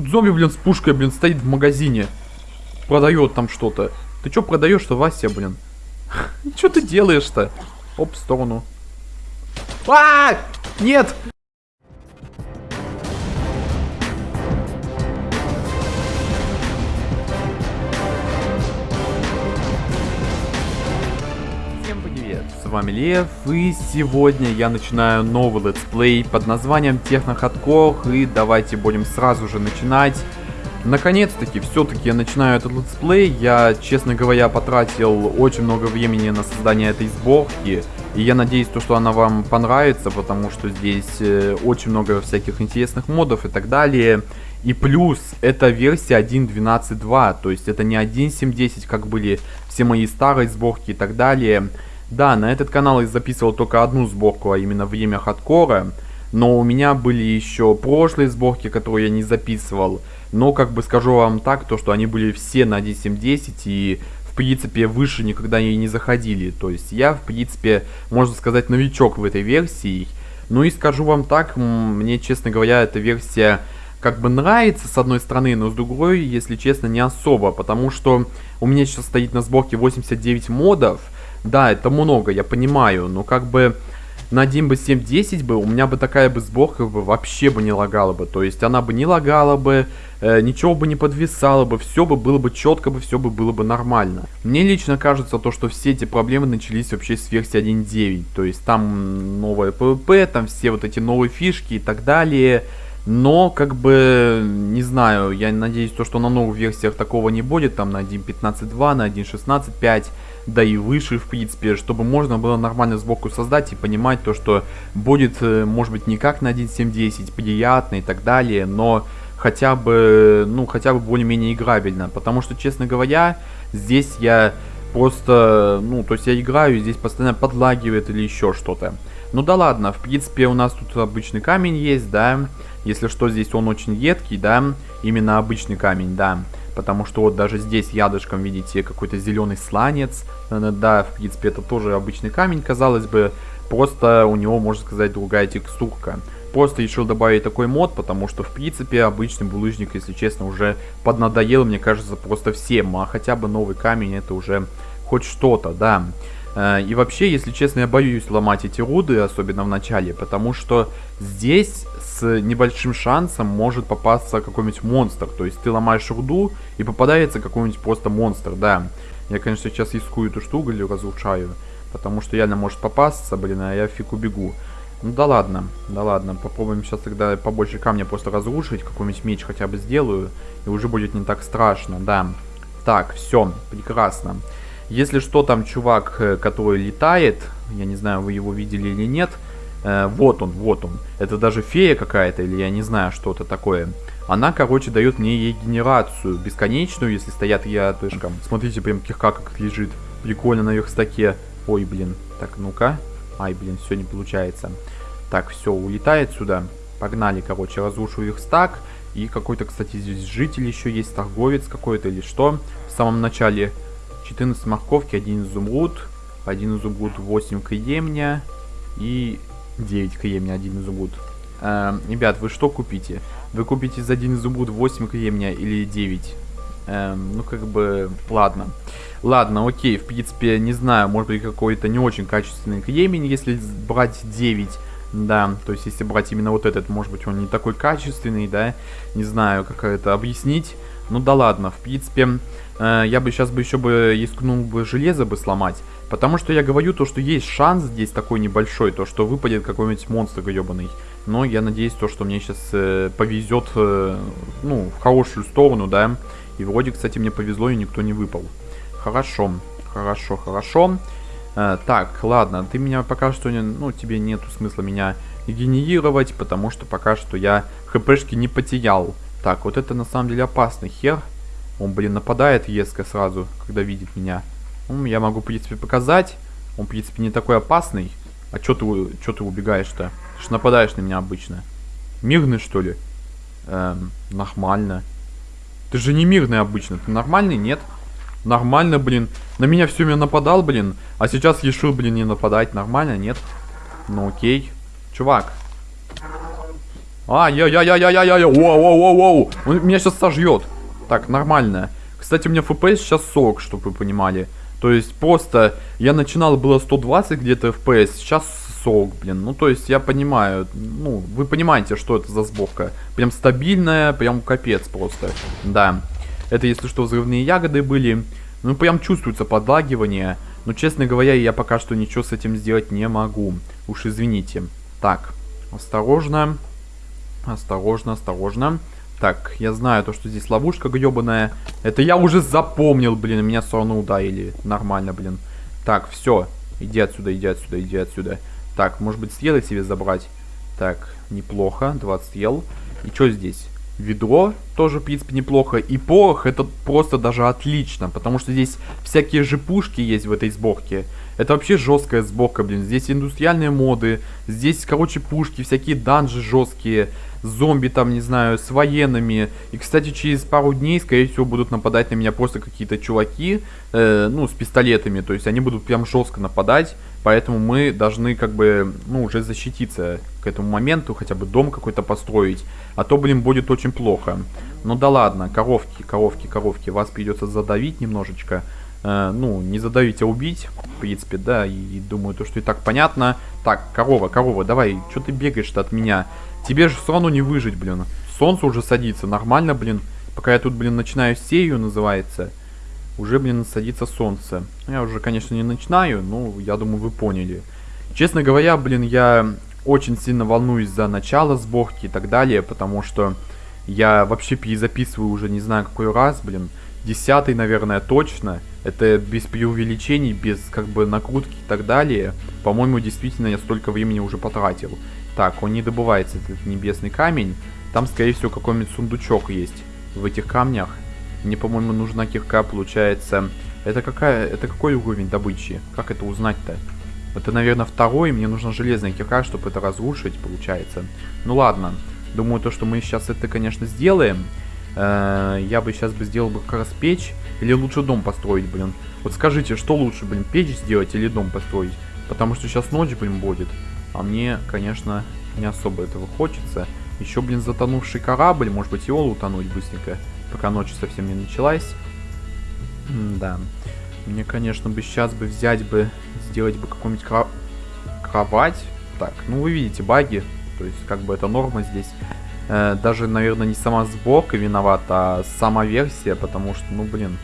Тут зомби, блин, с пушкой, блин, стоит в магазине. Продает там что-то. Ты что продаешь-то, Вася, блин? Что ты делаешь-то? Оп, в сторону. А! Нет! Вами Лев, и сегодня я начинаю новый летсплей под названием Технохардкор, и давайте будем сразу же начинать. Наконец-таки, все-таки я начинаю этот летсплей, я, честно говоря, потратил очень много времени на создание этой сборки, и я надеюсь, то, что она вам понравится, потому что здесь э, очень много всяких интересных модов и так далее. И плюс, это версия 1.12.2, то есть это не 1.7.10, как были все мои старые сборки и так далее. Да, на этот канал я записывал только одну сборку, а именно время хардкора. Но у меня были еще прошлые сборки, которые я не записывал. Но, как бы скажу вам так, то что они были все на 1.7.10 и в принципе выше никогда и не заходили. То есть я, в принципе, можно сказать, новичок в этой версии. Ну и скажу вам так, мне, честно говоря, эта версия как бы нравится с одной стороны, но с другой, если честно, не особо, потому что у меня сейчас стоит на сборке 89 модов, да, это много, я понимаю, но как бы на 1 бы 7.10 бы, у меня бы такая бы сборка бы вообще бы не лагала бы, то есть она бы не лагала бы, э, ничего бы не подвисало бы, все бы было бы четко бы, все бы было бы нормально. Мне лично кажется то, что все эти проблемы начались вообще с версии 1.9, то есть там новое PvP, там все вот эти новые фишки и так далее, но, как бы, не знаю, я надеюсь, то, что на новых версиях такого не будет, там на 1.15.2, на 1.16.5, да и выше, в принципе, чтобы можно было нормально сбоку создать и понимать то, что будет, э, может быть, не как на 1.7.10, приятно и так далее, но хотя бы, ну, хотя бы более-менее играбельно, потому что, честно говоря, здесь я просто, ну, то есть я играю, здесь постоянно подлагивает или еще что-то. Ну да ладно, в принципе, у нас тут обычный камень есть, да, если что, здесь он очень едкий, да, именно обычный камень, да. Потому что вот даже здесь ядышком видите какой-то зеленый сланец. Э, да, в принципе, это тоже обычный камень, казалось бы. Просто у него, можно сказать, другая текстурка. Просто решил добавить такой мод, потому что, в принципе, обычный булыжник, если честно, уже поднадоел, мне кажется, просто всем. А хотя бы новый камень, это уже хоть что-то, да. Э, и вообще, если честно, я боюсь ломать эти руды, особенно в начале, потому что здесь с небольшим шансом может попасться какой-нибудь монстр. То есть ты ломаешь руду и попадается какой-нибудь просто монстр, да. Я, конечно, сейчас искую эту штуку или разрушаю, потому что реально может попасться, блин, а я фиг убегу. Ну да ладно, да ладно, попробуем сейчас тогда побольше камня просто разрушить, какой-нибудь меч хотя бы сделаю, и уже будет не так страшно, да. Так, все, прекрасно. Если что, там чувак, э, который летает, я не знаю, вы его видели или нет, э, вот он, вот он. Это даже фея какая-то, или я не знаю, что это такое. Она, короче, дает мне ей генерацию бесконечную, если стоят рядышком. Смотрите, прям кирка как лежит. Прикольно на верстаке. Ой, блин. Так, ну-ка. Ай, блин, все не получается. Так, все, улетает сюда. Погнали, короче, разрушу верстак. И какой-то, кстати, здесь житель еще есть, торговец какой-то или что. В самом начале 14 морковки, 1 изумруд, 1 изумруд, 8 кремня и 9 кремня, 1 изумруд. Э, ребят, вы что купите? Вы купите за 1 изумруд 8 кремня или 9? Э, ну, как бы, ладно. Ладно, окей, в принципе, не знаю, может быть какой-то не очень качественный кремень, если брать 9. Да, то есть если брать именно вот этот, может быть он не такой качественный, да, не знаю, как это объяснить. Ну да ладно, в принципе, э, я бы сейчас бы еще бы искнул бы железо бы сломать. Потому что я говорю то, что есть шанс здесь такой небольшой, то что выпадет какой-нибудь монстр гребаный. Но я надеюсь то, что мне сейчас э, повезет, э, ну, в хорошую сторону, да. И вроде, кстати, мне повезло и никто не выпал. Хорошо, хорошо, хорошо. Э, так, ладно, ты меня пока что, не, ну, тебе нету смысла меня генерировать, потому что пока что я хпшки не потерял. Так, вот это на самом деле опасный хер. Он, блин, нападает резко сразу, когда видит меня. Ну, я могу, в принципе, показать. Он, в принципе, не такой опасный. А чё ты, чё ты убегаешь-то? Ты ж нападаешь на меня обычно. Мирный, что ли? Эм, нормально. Ты же не мирный обычно. Ты нормальный? Нет. Нормально, блин. На меня все время нападал, блин. А сейчас решил, блин, не нападать. Нормально? Нет. Ну окей. Чувак. Ай-яй-яй-яй-яй-яй, воу-воу-воу-воу. Он меня сейчас сожжет. Так, нормально. Кстати, у меня FPS сейчас 40, чтобы вы понимали. То есть просто я начинал было 120 где-то FPS, сейчас 40, блин. Ну, то есть я понимаю, ну, вы понимаете, что это за сборка. Прям стабильная, прям капец просто. Да. Это, если что, взрывные ягоды были. Ну, прям чувствуется подлагивание. Но, честно говоря, я пока что ничего с этим сделать не могу. Уж извините. Так, осторожно. Осторожно, осторожно. Так, я знаю то, что здесь ловушка гребаная. Это я уже запомнил, блин. Меня все равно ударили. Нормально, блин. Так, все. Иди отсюда, иди отсюда, иди отсюда. Так, может быть, стрелы себе забрать? Так, неплохо. 20 ел. И что здесь? Ведро тоже, в принципе, неплохо. И порох это просто даже отлично, потому что здесь всякие же пушки есть в этой сборке. Это вообще жесткая сборка, блин. Здесь индустриальные моды, здесь, короче, пушки, всякие данжи жесткие зомби там, не знаю, с военными. И, кстати, через пару дней, скорее всего, будут нападать на меня просто какие-то чуваки, э, ну, с пистолетами. То есть они будут прям жестко нападать. Поэтому мы должны, как бы, ну, уже защититься к этому моменту, хотя бы дом какой-то построить. А то, блин, будет очень плохо. Ну да ладно, коровки, коровки, коровки, вас придется задавить немножечко. Э, ну, не задавить, а убить, в принципе, да, и, думаю, то, что и так понятно. Так, корова, корова, давай, что ты бегаешь-то от меня? Тебе же все равно не выжить, блин. Солнце уже садится, нормально, блин. Пока я тут, блин, начинаю серию, называется, уже, блин, садится солнце. Я уже, конечно, не начинаю, но я думаю, вы поняли. Честно говоря, блин, я очень сильно волнуюсь за начало сборки и так далее, потому что я вообще перезаписываю уже не знаю какой раз, блин. Десятый, наверное, точно. Это без преувеличений, без как бы накрутки и так далее. По-моему, действительно я столько времени уже потратил. Так, он не добывается, этот небесный камень. Там, скорее всего, какой-нибудь сундучок есть в этих камнях. Мне, по-моему, нужна кирка, получается... Это какая... Это какой уровень добычи? Как это узнать-то? Это, наверное, второй. Мне нужна железная кирка, чтобы это разрушить, получается. Ну ладно. Думаю, то, что мы сейчас это, конечно, сделаем. Э я бы сейчас бы сделал бы как раз печь. Или лучше дом построить, блин. Вот скажите, что лучше, блин, печь сделать или дом построить? Потому что сейчас ночь, блин, будет. А мне, конечно, не особо этого хочется. Еще, блин, затонувший корабль. Может быть, его утонуть быстренько, пока ночь совсем не началась. М да. Мне, конечно, бы сейчас бы взять бы, сделать бы какую-нибудь кро кровать. Так, ну вы видите баги. То есть, как бы это норма здесь. Э, даже, наверное, не сама сборка виновата, а сама версия, потому что, ну, блин,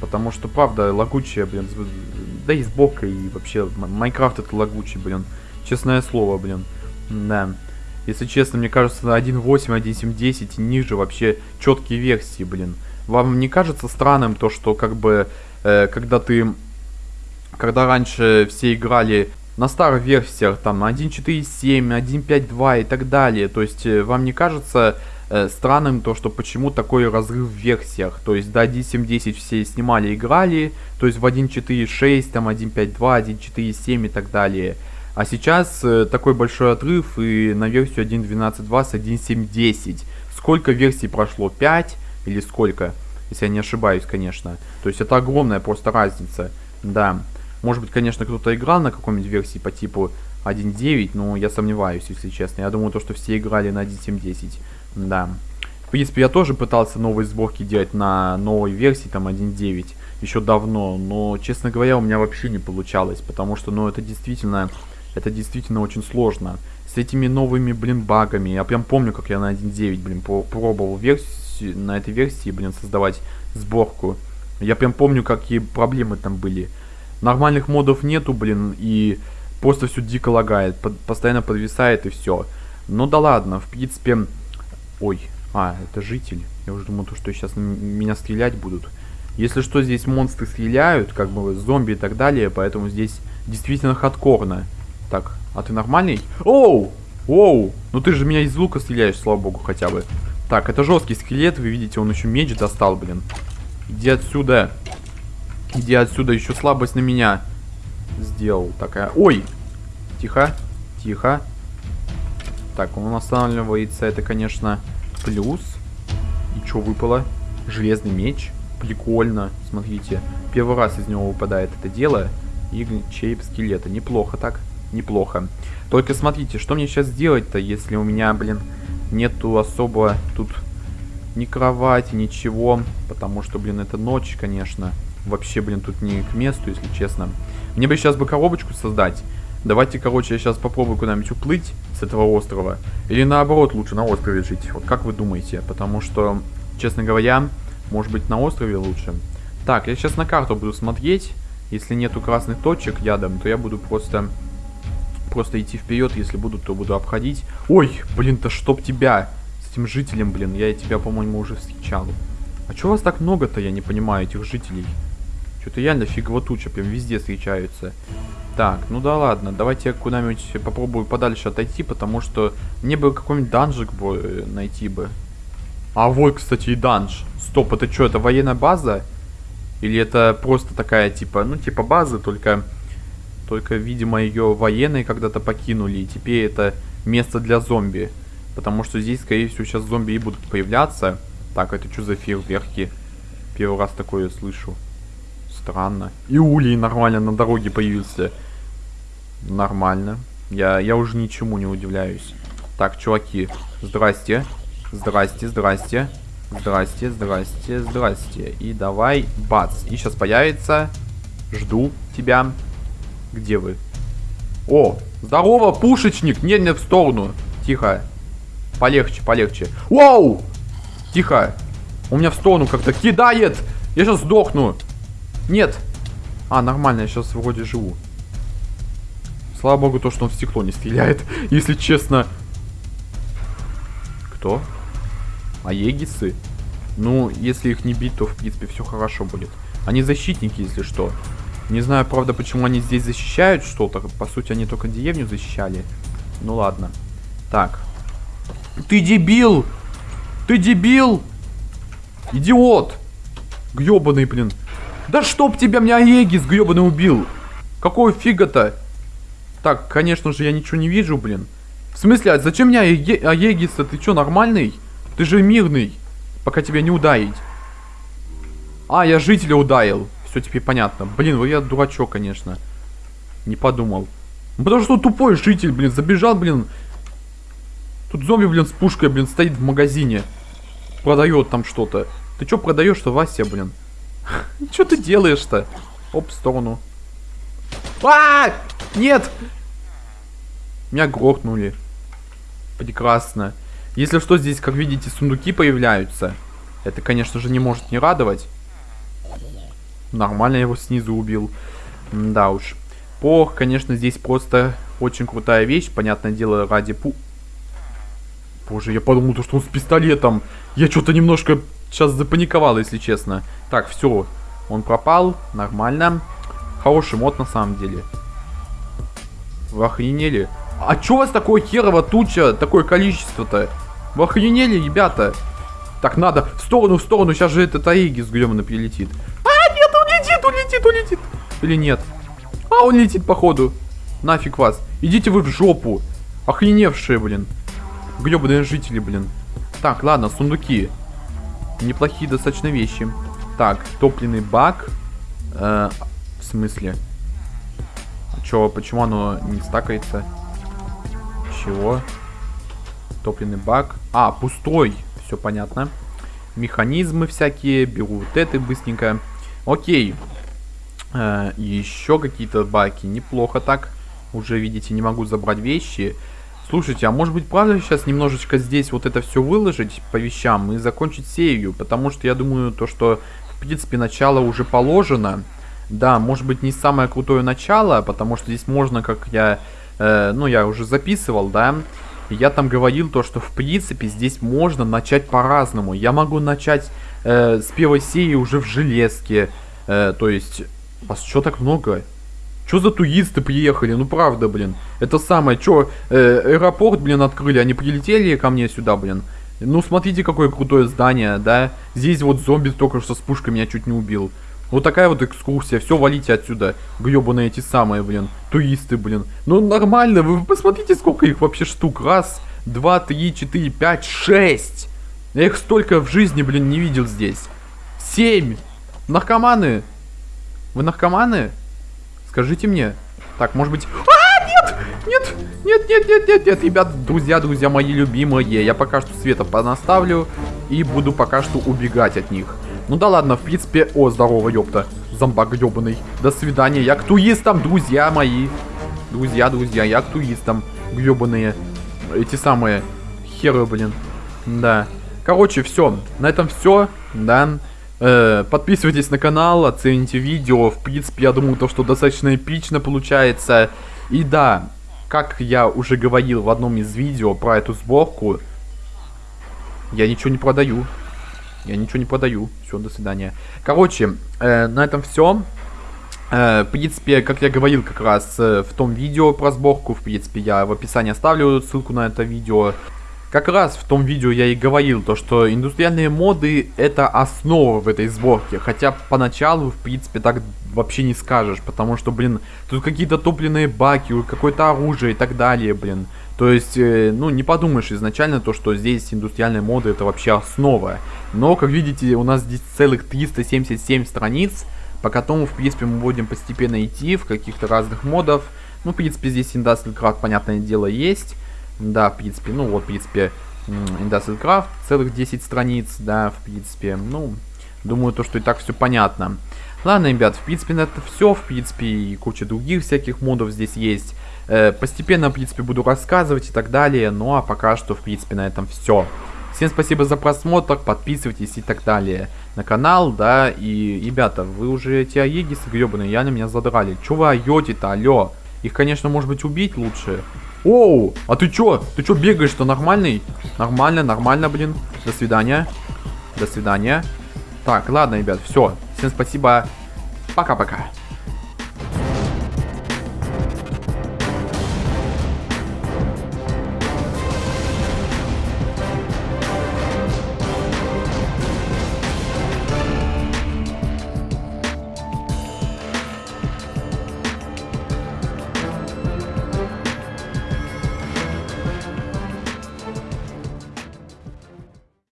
Потому что, правда, лагучая, блин, да и сборка, и вообще, Майнкрафт это лагучий, блин. Честное слово, блин. Да. Если честно, мне кажется, 1.8, 1.7.10 ниже вообще четкие версии, блин. Вам не кажется странным то, что как бы, э, когда ты... Когда раньше все играли на старых версиях, там, 1.4.7, 1.5.2 и так далее, то есть э, вам не кажется э, странным то, что почему такой разрыв в версиях, то есть до 1.7.10 все снимали, играли, то есть в 1.4.6, там, 1.5.2, 1.4.7 и так далее. А сейчас э, такой большой отрыв и на версию 1.12.2 с 1.7.10. Сколько версий прошло? 5 или сколько? Если я не ошибаюсь, конечно. То есть это огромная просто разница. Да. Может быть, конечно, кто-то играл на какой-нибудь версии по типу 1.9, но я сомневаюсь, если честно. Я думаю, то, что все играли на 1.7.10. Да. В принципе, я тоже пытался новые сборки делать на новой версии, там 1.9, еще давно, но, честно говоря, у меня вообще не получалось, потому что, ну, это действительно это действительно очень сложно. С этими новыми, блин, багами. Я прям помню, как я на 1.9, блин, пробовал версию, на этой версии, блин, создавать сборку. Я прям помню, какие проблемы там были. Нормальных модов нету, блин, и просто все дико лагает. Под, постоянно подвисает и все. Ну да ладно, в принципе... Ой, а, это житель. Я уже думал, то, что сейчас меня стрелять будут. Если что, здесь монстры стреляют, как бы зомби и так далее, поэтому здесь действительно хардкорно. Так, а ты нормальный? Оу! Оу! Ну ты же меня из лука стреляешь, слава богу, хотя бы. Так, это жесткий скелет, вы видите, он еще меч достал, блин. Иди отсюда. Иди отсюда, еще слабость на меня сделал. Такая. Ой! Тихо, тихо. Так, он останавливается, это, конечно, плюс. И что выпало? Железный меч. Прикольно, смотрите. Первый раз из него выпадает это дело. И череп скелета. Неплохо так неплохо. Только смотрите, что мне сейчас делать-то, если у меня, блин, нету особо тут ни кровати, ничего. Потому что, блин, это ночь, конечно. Вообще, блин, тут не к месту, если честно. Мне бы сейчас бы коробочку создать. Давайте, короче, я сейчас попробую куда-нибудь уплыть с этого острова. Или наоборот, лучше на острове жить. Вот как вы думаете? Потому что, честно говоря, может быть на острове лучше. Так, я сейчас на карту буду смотреть. Если нету красных точек ядом, то я буду просто... Просто идти вперед. Если буду, то буду обходить. Ой, блин-то чтоб тебя. С этим жителем, блин. Я тебя, по-моему, уже встречал. А чего вас так много-то, я не понимаю, этих жителей? Что-то реально фигово туча, прям везде встречаются. Так, ну да ладно, давайте я куда-нибудь попробую подальше отойти, потому что мне бы какой-нибудь данжик бы э, найти бы. А вот, кстати, и данж. Стоп, это что, это военная база? Или это просто такая, типа, ну, типа базы, только, только, видимо, ее военные когда-то покинули, и теперь это место для зомби. Потому что здесь, скорее всего, сейчас зомби и будут появляться. Так, это что за фейерверки? Первый раз такое слышу. Странно. И улей нормально на дороге появился. Нормально. Я, я уже ничему не удивляюсь. Так, чуваки, здрасте. Здрасте, здрасте. Здрасте, здрасте, здрасте. И давай, бац. И сейчас появится. Жду тебя. Где вы? О, здорово, пушечник. Не, не в сторону. Тихо. Полегче, полегче. Вау! Тихо. У меня в сторону как-то кидает. Я сейчас сдохну. Нет. А, нормально, я сейчас вроде живу. Слава богу, то, что он в стекло не стреляет. Если честно. Кто? А егисы? Ну, если их не бить, то, в принципе, все хорошо будет. Они защитники, если что. Не знаю, правда, почему они здесь защищают что-то. По сути, они только деревню защищали. Ну, ладно. Так. Ты дебил! Ты дебил! Идиот! Гребаный, блин. Да чтоб тебя, меня Аегис гребаный убил. Какого фига-то? Так, конечно же, я ничего не вижу, блин. В смысле, а зачем мне Аегис-то? Ты что, нормальный? Ты же мирный. Пока тебя не ударить. А, я жителя ударил. Все теперь понятно. Блин, я дурачок, конечно. Не подумал. Ну, потому что тупой житель, блин, забежал, блин. Тут зомби, блин, с пушкой, блин, стоит в магазине. Продает там что-то. Ты что продаешь-то, Вася, блин? Что ты делаешь-то? Оп, в сторону. А! Нет! Меня грохнули. Прекрасно. Если что, здесь, как видите, сундуки появляются. Это, конечно же, не может не радовать. Нормально его снизу убил. да уж. Порох, конечно, здесь просто очень крутая вещь. Понятное дело, ради пу... Боже, я подумал, что он с пистолетом. Я что-то немножко сейчас запаниковал, если честно. Так, все. Он пропал. Нормально. Хороший мод на самом деле. Вы охренели? А чё у вас такое херово туча? Такое количество-то? Вы охренели, ребята? Так, надо в сторону, в сторону. Сейчас же этот Аигис грёмно прилетит. А, нет, он летит, он летит, он летит. Или нет? А, он летит, походу. Нафиг вас. Идите вы в жопу. Охреневшие, блин. Гребаные жители, блин. Так, ладно, сундуки. Неплохие достаточно вещи. Так, топливный бак. Э, в смысле? А чё, почему оно не стакается? Чего? Топливный бак. А, пустой. Все понятно. Механизмы всякие. Беру вот это быстренько. Окей. Э, еще какие-то баки. Неплохо так. Уже, видите, не могу забрать вещи. Слушайте, а может быть правда сейчас немножечко здесь вот это все выложить по вещам и закончить серию? Потому что я думаю, то, что в принципе начало уже положено. Да, может быть не самое крутое начало, потому что здесь можно, как я, э, ну я уже записывал, да. Я там говорил то, что в принципе здесь можно начать по-разному. Я могу начать э, с первой серии уже в железке. Э, то есть, вас что так много? Что за туристы приехали? Ну правда, блин. Это самое, что, э, аэропорт, блин, открыли, они прилетели ко мне сюда, блин. Ну смотрите, какое крутое здание, да. Здесь вот зомби только что с пушкой меня чуть не убил. Вот такая вот экскурсия. Все, валите отсюда. Гребаные эти самые, блин. Туристы, блин. Ну нормально, вы посмотрите, сколько их вообще штук. Раз, два, три, четыре, пять, шесть. Я их столько в жизни, блин, не видел здесь. Семь. Наркоманы. Вы наркоманы? Скажите мне. Так, может быть... А, нет! Нет, нет, нет, нет, нет, нет, ребят, друзья, друзья мои любимые. Я пока что света понаставлю и буду пока что убегать от них. Ну да ладно, в принципе... О, здорово, ёпта. Зомбак ёбаный. До свидания. Я к туистам, друзья мои. Друзья, друзья, я к туистам. Гребаные. Эти самые. Херы, блин. Да. Короче, все. На этом все. Да. Э, подписывайтесь на канал, оцените видео. В принципе, я думаю, то, что достаточно эпично получается. И да, как я уже говорил в одном из видео про эту сборку, я ничего не продаю. Я ничего не продаю. Все, до свидания. Короче, э, на этом все. Э, в принципе, как я говорил как раз э, в том видео про сборку, в принципе, я в описании оставлю ссылку на это видео. Как раз в том видео я и говорил, то что индустриальные моды это основа в этой сборке. Хотя поначалу, в принципе, так вообще не скажешь. Потому что, блин, тут какие-то топливные баки, какое-то оружие и так далее, блин. То есть, э, ну, не подумаешь изначально то, что здесь индустриальные моды это вообще основа. Но, как видите, у нас здесь целых 377 страниц, по которым, в принципе, мы будем постепенно идти в каких-то разных модов. Ну, в принципе, здесь Industrial Craft, понятное дело, есть. Да, в принципе, ну вот, в принципе, Industrial Craft, целых 10 страниц, да, в принципе, ну, думаю, то, что и так все понятно. Ладно, ребят, в принципе, на это все, в принципе, и куча других всяких модов здесь есть. Э, постепенно, в принципе, буду рассказывать и так далее, ну, а пока что, в принципе, на этом все. Всем спасибо за просмотр, подписывайтесь и так далее на канал, да, и, ребята, вы уже эти аегисы гребаные, реально меня задрали. Чё вы орете-то, алё? Их, конечно, может быть, убить лучше, Оу, а ты чё? Ты чё бегаешь-то нормальный? Нормально, нормально, блин. До свидания. До свидания. Так, ладно, ребят, все. Всем спасибо. Пока-пока.